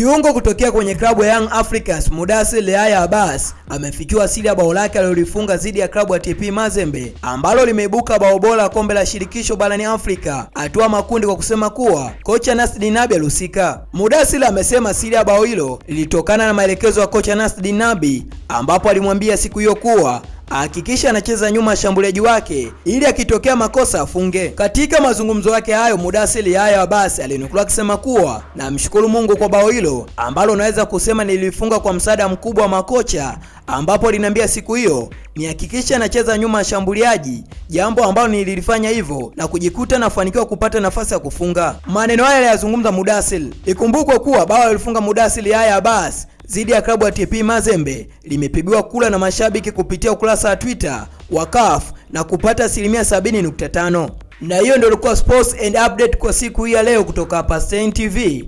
Kiungo kutokea kwenye klabu ya Young Africans Mudasir Leaya Abbas amefikiwa siri ya bao lake alilolifunga dhidi ya klabu ya TP Mazembe ambalo limeibuka bao bora kombe la shirikisho barani Afrika hatua makundi, kwa kusema kuwa kocha Nasri Nabi alihusika. Mudasir amesema siri ya bao hilo lilitokana na maelekezo ya kocha Nasri Nabi ambapo alimwambia siku hiyo kuwa ahakikisha anacheza nyuma ya shambuliaji wake ili akitokea makosa afunge. Katika mazungumzo yake hayo, Mudathir Yahya Abbas alinukuliwa akisema kuwa namshukuru Mungu kwa bao hilo ambalo unaweza kusema nilifunga kwa msaada mkubwa wa makocha, ambapo aliniambia siku hiyo nihakikisha anacheza nyuma ya shambuliaji, jambo ambalo nililifanya hivyo na kujikuta nafanikiwa kupata nafasi ya kufunga. Maneno haya aliyazungumza Mudasili. Ikumbukwe kuwa bao alifunga Mudasili Yahya Abbas dhidi ya klabu ya TP Mazembe limepigiwa kula na mashabiki kupitia ukurasa wa Twitter wa CAF na kupata asilimia 70.5. Na hiyo ndio ilikuwa sports and update kwa siku hii ya leo kutoka hapa Stein TV.